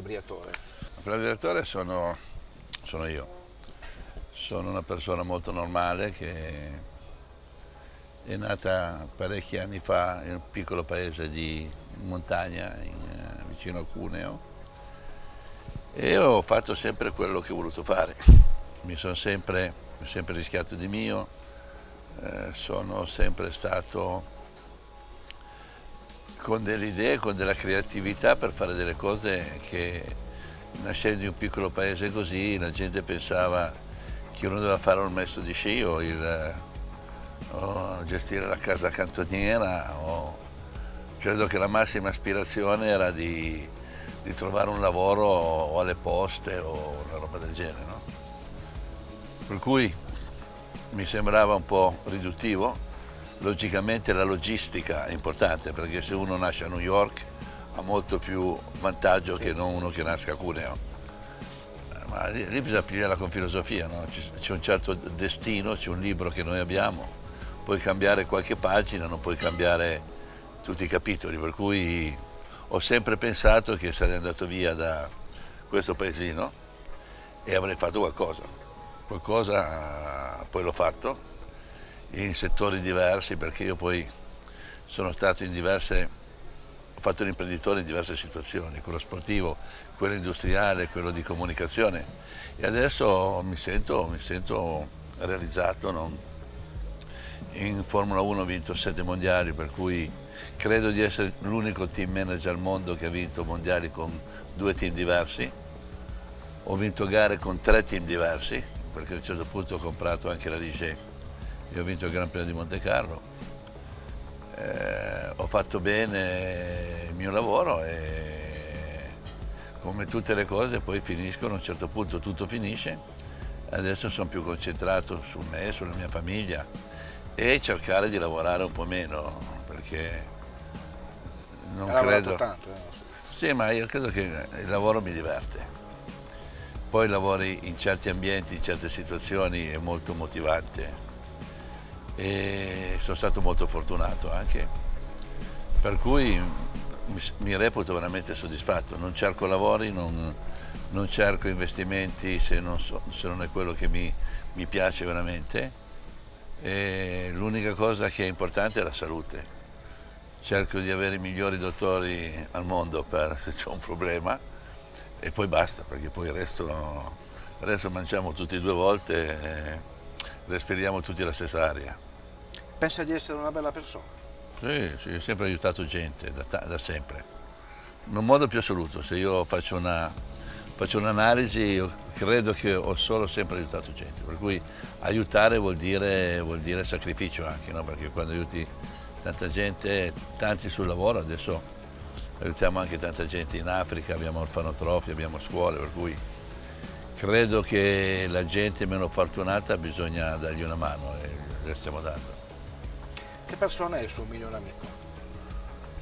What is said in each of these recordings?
Briatore? Fra Briatore sono, sono io. Sono una persona molto normale che è nata parecchi anni fa in un piccolo paese di montagna in, eh, vicino a Cuneo e ho fatto sempre quello che ho voluto fare. Mi sono sempre, sempre rischiato di mio, eh, sono sempre stato con delle idee, con della creatività per fare delle cose che nascendo in un piccolo paese così la gente pensava che uno doveva fare un maestro di sci o, il, o gestire la casa cantoniera o credo che la massima aspirazione era di, di trovare un lavoro o alle poste o una roba del genere. No? Per cui mi sembrava un po' riduttivo Logicamente la logistica è importante perché se uno nasce a New York ha molto più vantaggio che non uno che nasca a Cuneo. Ma lì, lì bisogna pigliarla con filosofia, no? c'è un certo destino, c'è un libro che noi abbiamo, puoi cambiare qualche pagina, non puoi cambiare tutti i capitoli, per cui ho sempre pensato che sarei andato via da questo paesino e avrei fatto qualcosa. Qualcosa poi l'ho fatto in settori diversi perché io poi sono stato in diverse, ho fatto l'imprenditore in diverse situazioni, quello sportivo, quello industriale, quello di comunicazione e adesso mi sento, mi sento realizzato. No? In Formula 1 ho vinto sette mondiali per cui credo di essere l'unico team manager al mondo che ha vinto mondiali con due team diversi. Ho vinto gare con tre team diversi perché a un certo punto ho comprato anche la Ligier io ho vinto il Gran Premio di Monte Carlo, eh, ho fatto bene il mio lavoro e come tutte le cose poi finiscono, a un certo punto tutto finisce, adesso sono più concentrato su me, sulla mia famiglia e cercare di lavorare un po' meno perché non Hai credo... tanto? Eh? Sì, ma io credo che il lavoro mi diverte. Poi lavori in certi ambienti, in certe situazioni è molto motivante e sono stato molto fortunato anche, per cui mi, reputo veramente soddisfatto, non cerco lavori, non, non cerco investimenti se non, so, se non, è quello che mi, mi piace veramente. L'unica cosa che è importante è la salute, cerco di avere i migliori dottori al mondo per se c'è un problema e poi basta perché poi il resto, il resto mangiamo tutti due volte e respiriamo tutti la stessa aria. Pensa di essere una bella persona? Sì, sì ho sempre aiutato gente, da, da sempre. In un modo più assoluto, se io faccio un'analisi, un io credo che ho solo sempre aiutato gente, per cui aiutare vuol dire, vuol dire sacrificio anche, no? perché quando aiuti tanta gente, tanti sul lavoro, adesso aiutiamo anche tanta gente in Africa, abbiamo orfanotrofi, abbiamo scuole, per cui credo che la gente meno fortunata bisogna dargli una mano e le stiamo dando. Che persona è il suo migliore amico?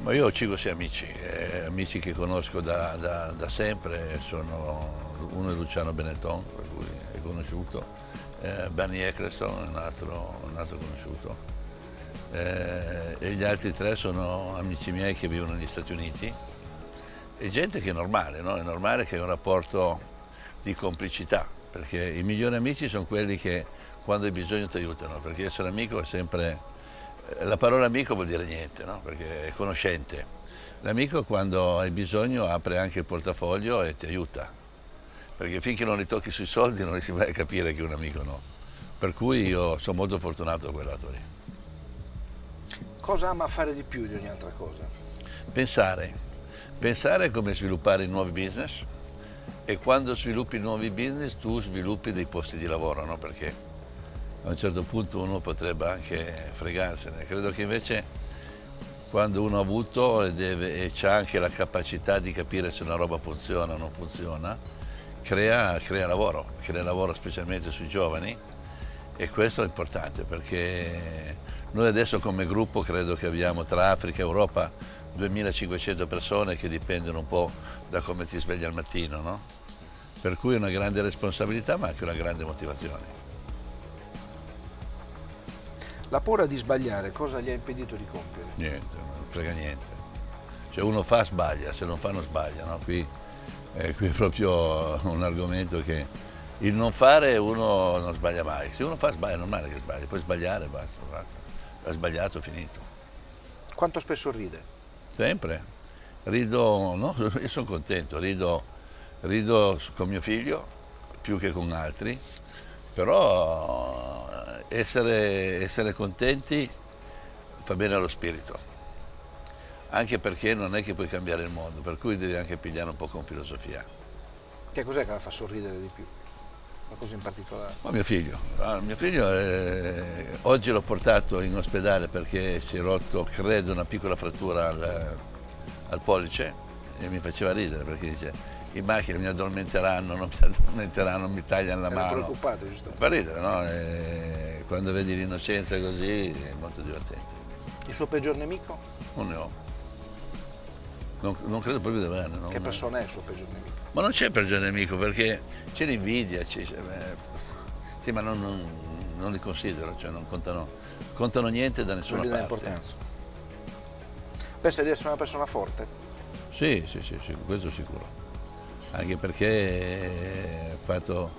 Ma io ho 5-6 amici, eh, amici che conosco da, da, da, sempre, sono, uno è Luciano Benetton, per cui è conosciuto, eh, Benny Eccleston è un altro, un altro conosciuto, eh, e gli altri tre sono amici miei che vivono negli Stati Uniti, e gente che è normale, no? è normale che è un rapporto di complicità, perché i migliori amici sono quelli che quando hai bisogno ti aiutano, perché essere amico è sempre la parola amico vuol dire niente, no? perché è conoscente. L'amico quando hai bisogno apre anche il portafoglio e ti aiuta, perché finché non li tocchi sui soldi non riesci mai a capire che un amico no. Per cui io sono molto fortunato a quel lato lì. Cosa ama fare di più di ogni altra cosa? Pensare. Pensare come sviluppare nuovi business e quando sviluppi nuovi business tu sviluppi dei posti di lavoro, no? perché a un certo punto uno potrebbe anche fregarsene. Credo che invece quando uno ha avuto e, e ha anche la capacità di capire se una roba funziona o non funziona, crea, crea lavoro, crea lavoro specialmente sui giovani e questo è importante perché noi adesso come gruppo credo che abbiamo tra Africa e Europa 2500 persone che dipendono un po' da come ti svegli al mattino, no? per cui è una grande responsabilità ma anche una grande motivazione. La paura di sbagliare cosa gli ha impedito di compiere? Niente, non frega niente. Cioè uno fa sbaglia, se non fa non sbaglia, no? Qui E qui è proprio un argomento che il non fare uno non sbaglia mai. Se uno fa sbaglia, è normale che sbaglia, puoi sbagliare e basta, basta. Ha sbagliato, finito. Quanto spesso ride? Sempre. Rido, no, io sono contento, rido, rido con mio figlio più che con altri, però essere, essere contenti fa bene allo spirito, anche perché non è che puoi cambiare il mondo, per cui devi anche pigliare un po' con filosofia. Che cos'è che la fa sorridere di più? Una cosa in particolare? Ma mio figlio, ah, mio figlio è... oggi l'ho portato in ospedale perché si è rotto, credo, una piccola frattura al, al pollice e mi faceva ridere perché dice in macchina mi addormenteranno, non mi addormenteranno, mi tagliano la Era mano. preoccupato, giusto? Fa ridere, no? E quando vedi l'innocenza così è molto divertente. Il suo peggior nemico? Non ne ho. Non, non credo proprio di averne. non- Che persona è il suo peggior nemico? Ma non c'è peggior nemico perché c'è l'invidia, eh, sì, ma non, non- non li considero, cioè non contano, contano niente da Non nessuna dà parte. importanza. Pensa di essere una persona forte? Sì, sì, sì, sì, questo sicuro. Anche perché ho fatto,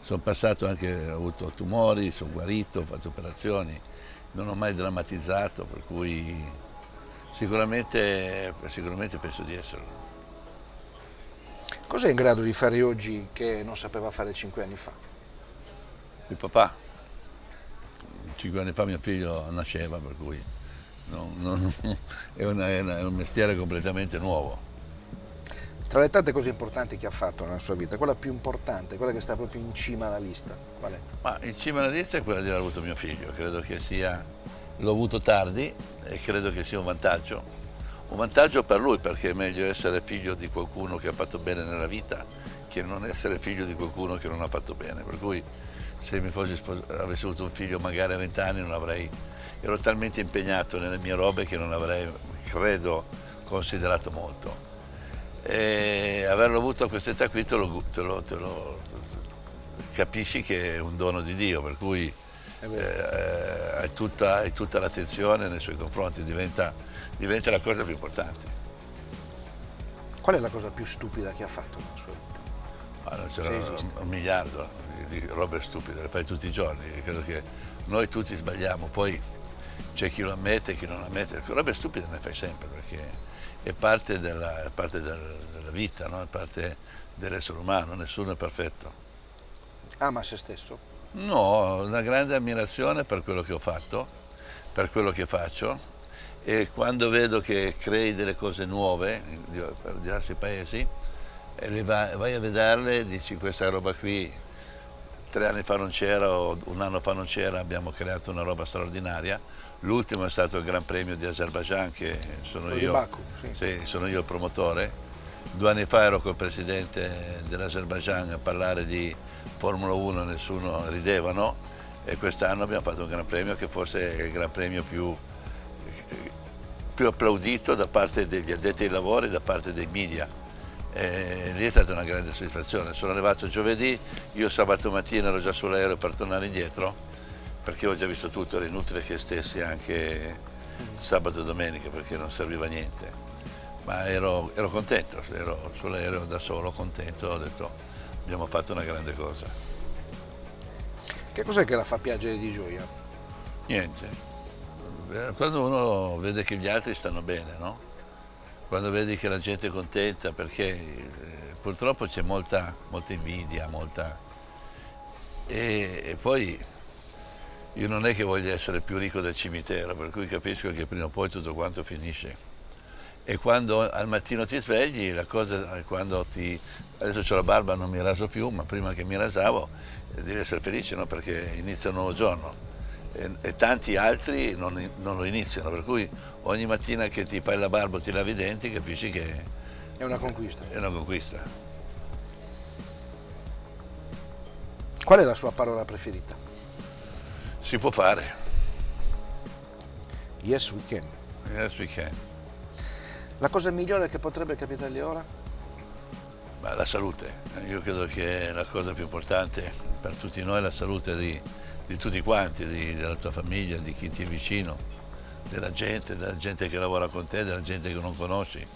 sono passato anche, ho avuto tumori, sono guarito, ho fatto operazioni, non ho mai drammatizzato, per cui sicuramente, sicuramente penso di esserlo. Cos'è in grado di fare oggi che non sapeva fare cinque anni fa? Il papà, cinque anni fa mio figlio nasceva, per cui non- non- è, una- è una- è un mestiere completamente nuovo. Tra le tante cose importanti che ha fatto nella sua vita, quella più importante, quella che sta proprio in cima alla lista, qual è? Ma in cima alla lista è quella di aver avuto mio figlio, credo che sia, l'ho avuto tardi e credo che sia un vantaggio. Un vantaggio per lui perché è meglio essere figlio di qualcuno che ha fatto bene nella vita che non essere figlio di qualcuno che non ha fatto bene. Per cui se mi fossi avessi avuto un figlio magari a 20 anni non avrei, ero talmente impegnato nelle mie robe che non avrei, credo, considerato molto. E averlo avuto a quest'età qui te lo, te lo- te lo- capisci che è un dono di Dio, per cui eh, hai, tutta, tutta l'attenzione nei suoi confronti, diventa, diventa la cosa più importante. Qual è la cosa più stupida che ha fatto nella sua vita? Allora, c'era un, un miliardo di, di robe stupide, le fai tutti i giorni, credo che noi tutti sbagliamo, poi c'è chi lo ammette e chi non ammette, robe stupide ne fai sempre perché è parte della, è parte del- della vita, no? è parte dell'essere umano, nessuno è perfetto. Ama se stesso? No, ho una grande ammirazione per quello che ho fatto, per quello che faccio e quando vedo che crei delle cose nuove per diversi paesi e va- vai a vederle e dici questa roba qui tre anni fa non c'era o un anno fa non c'era, abbiamo creato una roba straordinaria. L'ultimo è stato il Gran Premio di Azerbaijan che sono io, Baku, sì. sì, sono io il promotore. Due anni fa ero col presidente dell'Azerbaijan a parlare di Formula 1, nessuno ridevano e quest'anno abbiamo fatto un Gran Premio che forse è il Gran Premio più, più applaudito da parte degli addetti ai lavori e da parte dei media. E lì è stata una grande soddisfazione. Sono arrivato giovedì, io sabato mattina ero già sull'aereo per tornare indietro perché ho già visto tutto, era inutile che stessi anche sabato e domenica perché non serviva a niente. Ma ero, ero contento, ero sull'aereo da solo, contento, ho detto abbiamo fatto una grande cosa. Che cos'è che la fa piangere di gioia? Niente. Eh, Quando uno vede che gli altri stanno bene, no? Quando vedi che la gente è contenta, perché eh, purtroppo c'è molta, molta invidia, molta... E, e poi io non è che voglio essere più ricco del cimitero, per cui capisco che prima o poi tutto quanto finisce. E quando al mattino ti svegli, la cosa è quando ti... Adesso ho la barba, non mi raso più, ma prima che mi rasavo eh, devi essere felice, no? Perché inizia un nuovo giorno. E, e tanti altri non, non lo iniziano, per cui ogni mattina che ti fai la barba o ti lavi i denti capisci che È una conquista. è una conquista. Qual è la sua parola preferita? Si può fare, Yes, we can. yes we can. La cosa migliore che potrebbe capitargli ora? Ma la salute, io credo che la cosa più importante per tutti noi è la salute di, di tutti quanti, di- della tua famiglia, di chi ti è vicino, della gente, della gente che lavora con te, della gente che non conosci.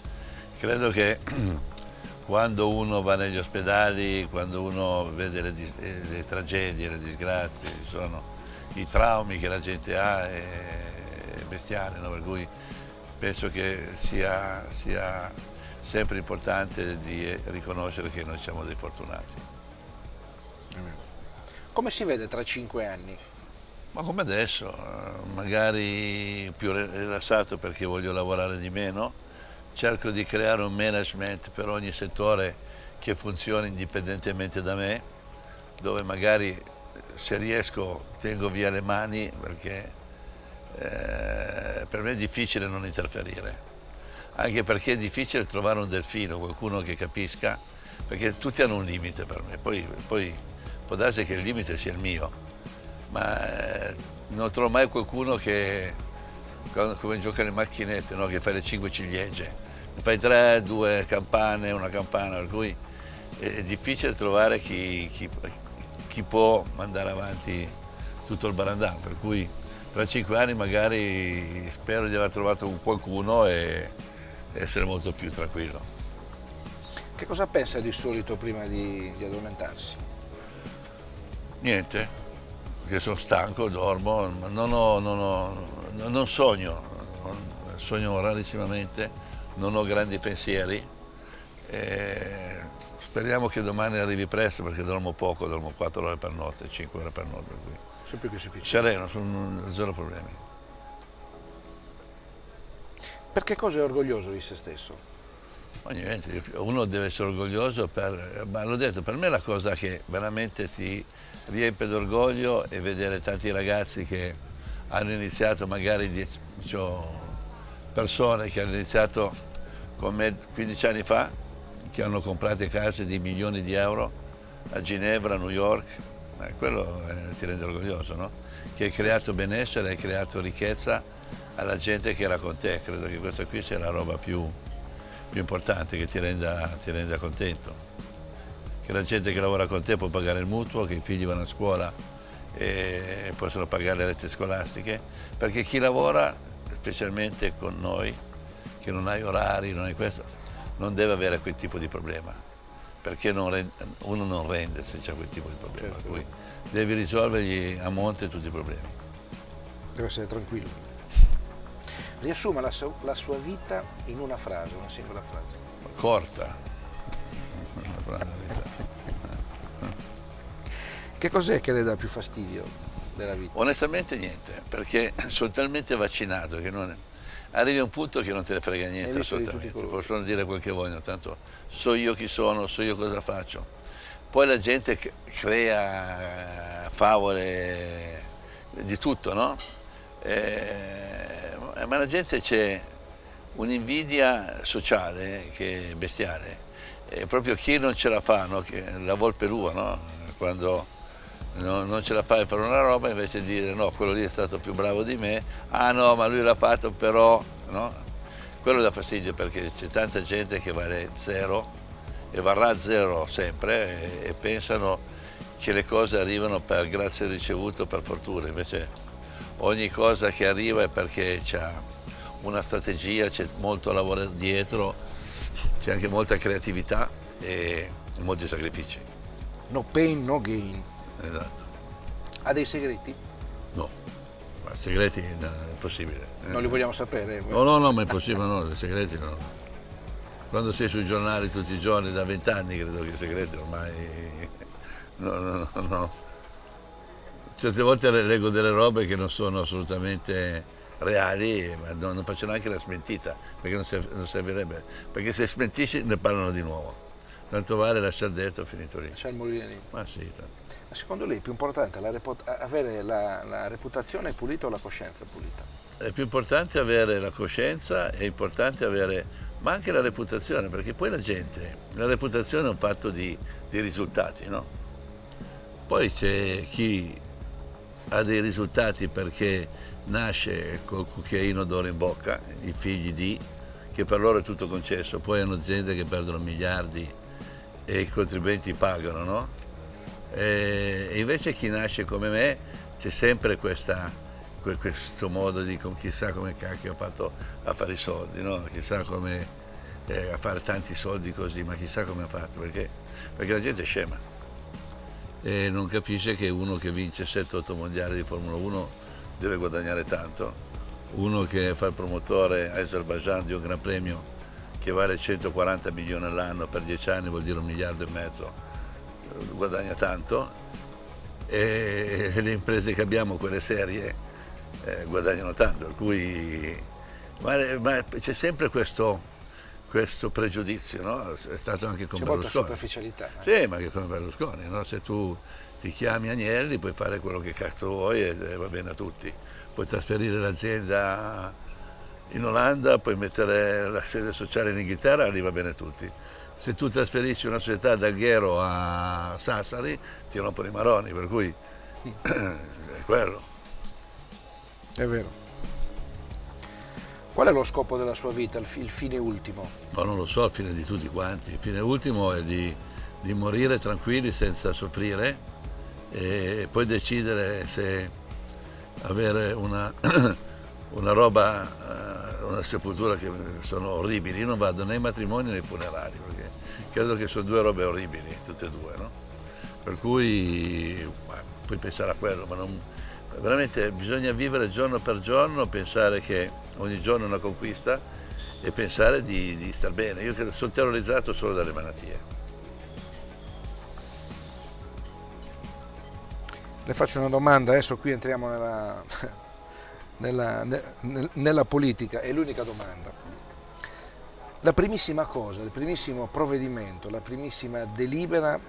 Credo che quando uno va negli ospedali, quando uno vede le, le, le tragedie, le disgrazie, sono i traumi che la gente ha è bestiale, no? per cui penso che sia, sia sempre importante di riconoscere che noi siamo dei fortunati. Come si vede tra cinque anni? Ma come adesso, magari più rilassato perché voglio lavorare di meno, cerco di creare un management per ogni settore che funzioni indipendentemente da me, dove magari se riesco tengo via le mani perché eh, per me è difficile non interferire, anche perché è difficile trovare un delfino, qualcuno che capisca, perché tutti hanno un limite per me, poi, poi può darsi che il limite sia il mio, ma eh, non trovo mai qualcuno che, come gioca le macchinette, no? che fa le cinque ciliegie, ne fai tre, due campane, una campana, per cui è difficile trovare chi, chi, chi può mandare avanti tutto il barandano, per cui tra cinque anni magari spero di aver trovato qualcuno e essere molto più tranquillo. Che cosa pensa di solito prima di, di addormentarsi? Niente, perché sono stanco, dormo, non, ho, non, ho, non sogno, sogno rarissimamente, non ho grandi pensieri. E speriamo che domani arrivi presto perché dormo poco, dormo 4 ore per notte, 5 ore per notte. Sempre più sufficiente. Sereno, sono zero problemi. Per che cosa è orgoglioso di se stesso? Ma niente, uno deve essere orgoglioso per, ma l'ho detto, per me la cosa che veramente ti riempie d'orgoglio è vedere tanti ragazzi che hanno iniziato magari, cioè, persone che hanno iniziato con me 15 anni fa, che hanno comprato case di milioni di euro a Ginevra, a New York, eh, quello eh, ti rende orgoglioso, no? Che hai creato benessere, hai creato ricchezza alla gente che era con te, credo che questa qui sia la roba più, più importante che ti renda, ti renda contento. Che la gente che lavora con te può pagare il mutuo, che i figli vanno a scuola e possono pagare le rette scolastiche, perché chi lavora, specialmente con noi, che non hai orari, non hai questo, non deve avere quel tipo di problema, perché non rende, uno non rende se c'è quel tipo di problema, certo. cui devi risolvergli a monte tutti i problemi. Deve essere tranquillo. Riassuma la, sua, la sua vita in una frase, una singola frase. Corta. Una frase. Che cos'è che le dà più fastidio della vita? Onestamente niente, perché sono talmente vaccinato che non... arrivi a un punto che non te ne frega niente assolutamente, possono dire quel che vogliono, tanto so io chi sono, so io cosa faccio. Poi la gente crea favole di tutto, no? Eh, ma la gente c'è un'invidia sociale che è bestiale, e proprio chi non ce la fa, no? la volpe lua, no? quando non, non ce la fai per una roba invece di dire no, quello lì è stato più bravo di me, ah no, ma lui l'ha fatto però, no? Quello dà fastidio perché c'è tanta gente che vale zero e varrà zero sempre e, e pensano che le cose arrivano per grazia ricevuto, per fortuna, invece ogni cosa che arriva è perché c'è una strategia, c'è molto lavoro dietro, c'è anche molta creatività e molti sacrifici. No pain, no gain. Esatto. Ha dei segreti? No, ma segreti no, è impossibile. Non li vogliamo sapere? No, no, no, ma è impossibile, no, i segreti no. Quando sei sui giornali tutti i giorni, da vent'anni credo che i segreti ormai... No, no, no, no. Certe volte leggo delle robe che non sono assolutamente reali, ma non, faccio neanche la smentita, perché non servirebbe. Perché se smentisci ne parlano di nuovo. Tanto vale lasciare dentro, finito lì. Lasciare morire lì. Ma sì. Tanto. Secondo lei è più importante la avere la, la, reputazione pulita o la coscienza pulita? È più importante avere la coscienza, è importante avere, ma anche la reputazione, perché poi la gente, la reputazione è un fatto di, di risultati, no? Poi c'è chi ha dei risultati perché nasce col cucchiaino d'oro in bocca, i figli di, che per loro è tutto concesso, poi hanno aziende che perdono miliardi e i contribuenti pagano, no? E invece chi nasce come me c'è sempre questa, questo modo di chissà come cacchio ha fatto a fare i soldi, no? chissà come eh, a fare tanti soldi così, ma chissà come ha fatto, perché, perché la gente è scema. E non capisce che uno che vince 7-8 mondiali di Formula 1 deve guadagnare tanto, uno che fa il promotore a Azerbaijan di un Gran Premio che vale 140 milioni all'anno per 10 anni vuol dire un miliardo e mezzo, guadagna tanto e le imprese che abbiamo, quelle serie, eh, guadagnano tanto, per cui ma, ma c'è sempre questo, questo pregiudizio, no? è stato anche con c'è Berlusconi. C'è molta superficialità. Eh? Sì, ma anche con Berlusconi, no? se tu ti chiami Agnelli puoi fare quello che cazzo vuoi e, e va bene a tutti, puoi trasferire l'azienda in Olanda, puoi mettere la sede sociale in Inghilterra, lì va bene a tutti. Se tu trasferisci una società da Alghero a Sassari ti rompono i maroni, per cui è quello. È vero. Qual è lo scopo della sua vita, il, fine ultimo? Ma non lo so, il fine di tutti quanti. Il fine ultimo è di, di morire tranquilli senza soffrire e poi decidere se avere una, una roba, eh, una sepoltura che sono orribili. Io non vado né ai matrimoni né ai funerali credo che sono due robe orribili, tutte e due. No? Per cui puoi pensare a quello, ma non, veramente bisogna vivere giorno per giorno, pensare che ogni giorno è una conquista e pensare di, di star bene. Io sono terrorizzato solo dalle malattie. Le faccio una domanda, adesso qui entriamo nella, nella, nella politica, è l'unica domanda. La primissima cosa, il primissimo provvedimento, la primissima delibera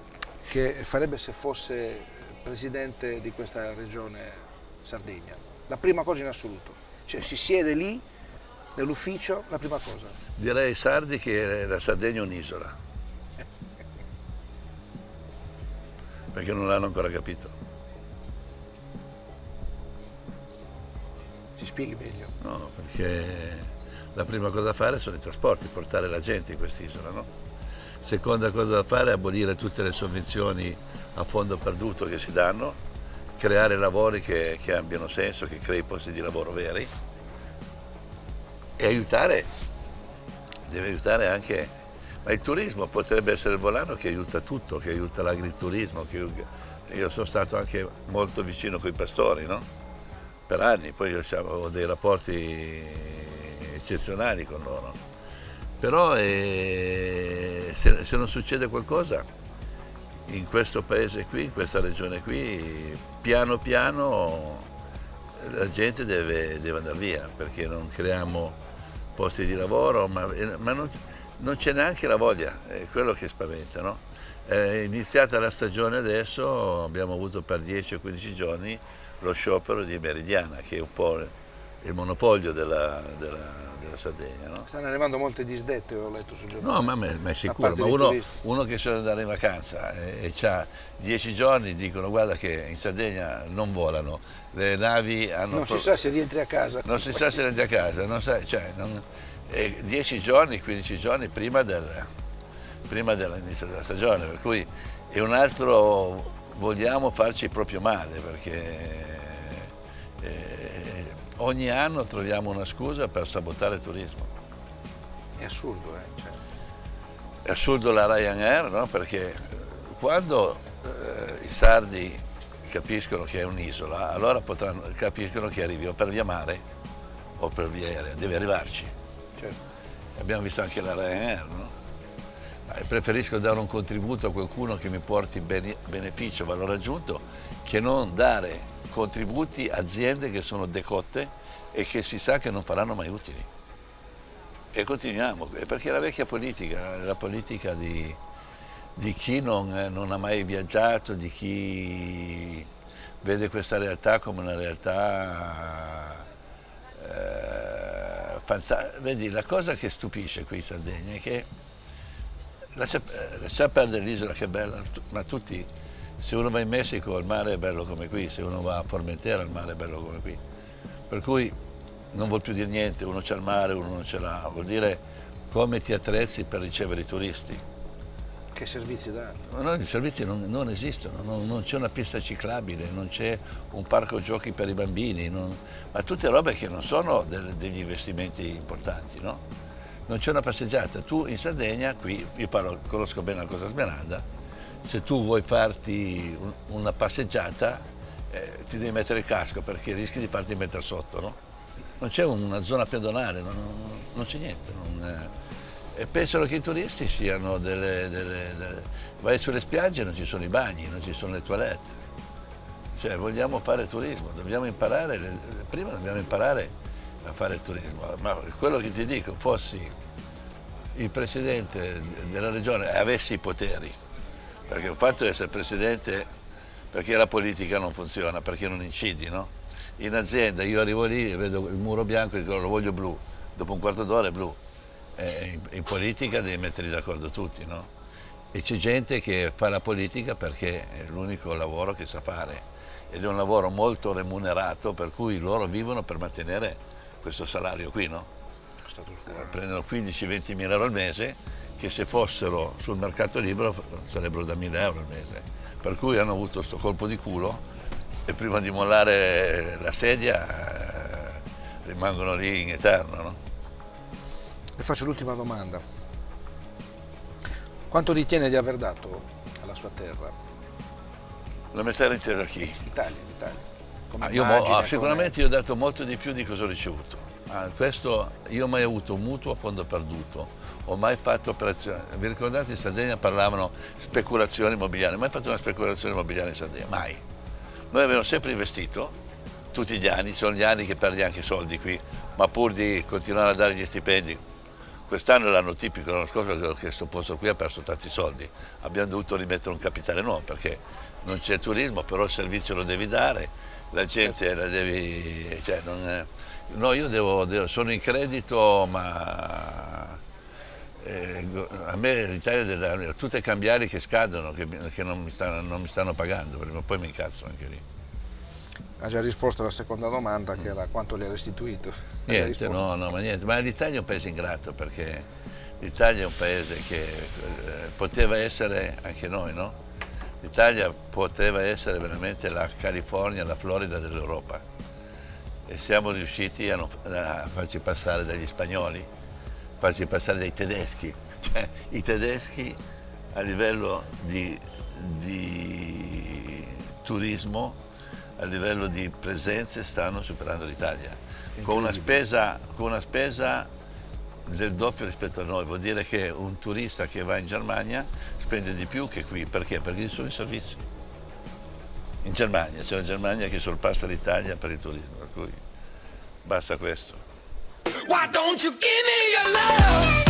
che farebbe se fosse presidente di questa regione Sardegna, la prima cosa in assoluto, cioè si siede lì nell'ufficio, la prima cosa. Direi ai sardi che la Sardegna è un'isola, perché non l'hanno ancora capito. Si spieghi meglio. No, perché la prima cosa da fare sono i trasporti, portare la gente in quest'isola, no? Seconda cosa da fare è abolire tutte le sovvenzioni a fondo perduto che si danno creare lavori che, che abbiano senso, che crei posti di lavoro veri e aiutare, deve aiutare anche, ma il turismo potrebbe essere il volano che aiuta tutto, che aiuta l'agriturismo, io sono stato anche molto vicino con i pastori, no? per anni, poi ho dei rapporti eccezionali con loro, però eh, se, se non succede qualcosa in questo paese qui, in questa regione qui, piano piano la gente deve, deve andare via perché non creiamo posti di lavoro, ma, ma non, non c'è neanche la voglia, è quello che spaventa. No? È iniziata la stagione adesso, abbiamo avuto per 10 o 15 giorni lo sciopero di Meridiana, che è un po' il monopolio della, della Sardegna. No? Stanno arrivando molte disdette, ho letto sul giornale. No, ma, ma è sicuro, ma uno, uno, che se andare in vacanza e, e ha dieci giorni dicono guarda che in Sardegna non volano, le navi hanno... Non si sa se rientri a casa. Non si sa se rientri a casa, non sai, cioè, non, dieci giorni, 15 giorni prima, del, prima dell'inizio della stagione, per cui è un altro vogliamo farci proprio male perché eh, ogni anno troviamo una scusa per sabotare il turismo. È assurdo, eh? Cioè... È assurdo la Ryanair, no? Perché quando eh, i sardi capiscono che è un'isola, allora potranno, capiscono che arrivi o per via mare o per via aerea, deve arrivarci. Certo. Abbiamo visto anche la Ryanair, no? Preferisco dare un contributo a qualcuno che mi porti beneficio, valore aggiunto, che non dare contributi aziende che sono decotte e che si sa che non faranno mai utili. E continuiamo, perché la vecchia politica, la politica di, di chi non, non, ha mai viaggiato, di chi vede questa realtà come una realtà eh, fantastica. Vedi, la cosa che stupisce qui in Sardegna è che lascia, lascia perdere l'isola che è bella, ma tutti se uno va in Messico il mare è bello come qui, se uno va a Formentera il mare è bello come qui. Per cui non vuol più dire niente, uno c'è il mare, uno non ce l'ha, vuol dire come ti attrezzi per ricevere i turisti. Che servizi danno? No, i servizi non, non esistono, non, non c'è una pista ciclabile, non c'è un parco giochi per i bambini, non, ma tutte robe che non sono del, degli investimenti importanti, no? non c'è una passeggiata. Tu in Sardegna, qui, io parlo, conosco bene la Cosa Smeralda, se tu vuoi farti un, una passeggiata eh, ti devi mettere il casco perché rischi di farti mettere sotto, no? Non c'è una zona pedonale, non, non c'è niente. Non, eh, e pensano che i turisti siano delle, delle, delle... Vai sulle spiagge non ci sono i bagni, non ci sono le toilette. Cioè vogliamo fare turismo, dobbiamo imparare, prima dobbiamo imparare a fare turismo, ma quello che ti dico, fossi il presidente della regione e avessi i poteri, perché il fatto di essere presidente perché la politica non funziona, perché non incidi, no? In azienda io arrivo lì e vedo il muro bianco e dico lo voglio blu, dopo un quarto d'ora è blu. Eh, in, in, politica devi metterli d'accordo tutti, no? E c'è gente che fa la politica perché è l'unico lavoro che sa fare ed è un lavoro molto remunerato per cui loro vivono per mantenere questo salario qui, no? Prendono 15-20 mila euro al mese che se fossero sul mercato libero sarebbero da 1000 euro al mese. Per cui hanno avuto questo colpo di culo e prima di mollare la sedia eh, rimangono lì in eterno. No? Le faccio l'ultima domanda. Quanto ritiene di aver dato alla sua terra? La mia terra intera a chi? L'Italia, l'Italia. Ah, io ah, sicuramente io ho dato molto di più di cosa ho ricevuto. Ah, questo, io ho mai avuto un mutuo a fondo perduto, ho mai fatto operazioni. Vi ricordate in Sardegna parlavano speculazioni immobiliari, mai fatto una speculazione immobiliare in Sardegna? Mai. Noi abbiamo sempre investito, tutti gli anni, sono gli anni che perdi anche soldi qui, ma pur di continuare a dare gli stipendi. Quest'anno è l'anno tipico, l'anno scorso che questo posto qui ha perso tanti soldi, abbiamo dovuto rimettere un capitale nuovo perché non c'è turismo, però il servizio lo devi dare, la gente la devi... Cioè è, no, io devo, devo, sono in credito, ma eh, a me l'Italia deve dare tutte cambiali che scadono, che, che non, mi stanno, non, mi stanno, pagando, prima poi mi incazzo anche lì. Ha già risposto alla seconda domanda che era quanto le ha restituito. Niente, no, no, ma niente, ma l'Italia è un paese ingrato perché l'Italia è un paese che eh, poteva essere anche noi, no? L'Italia poteva essere veramente la California, la Florida dell'Europa e siamo riusciti a, non, a, farci passare dagli spagnoli, farci passare dai tedeschi. Cioè, I tedeschi a livello di, di turismo, a livello di presenze stanno superando l'Italia. Con una spesa, con una spesa del doppio rispetto a noi, vuol dire che un turista che va in Germania spende di più che qui, perché? Perché ci sono i servizi. In Germania, c'è la Germania che sorpassa l'Italia per il turismo, per cui basta questo. Why don't you give me your love?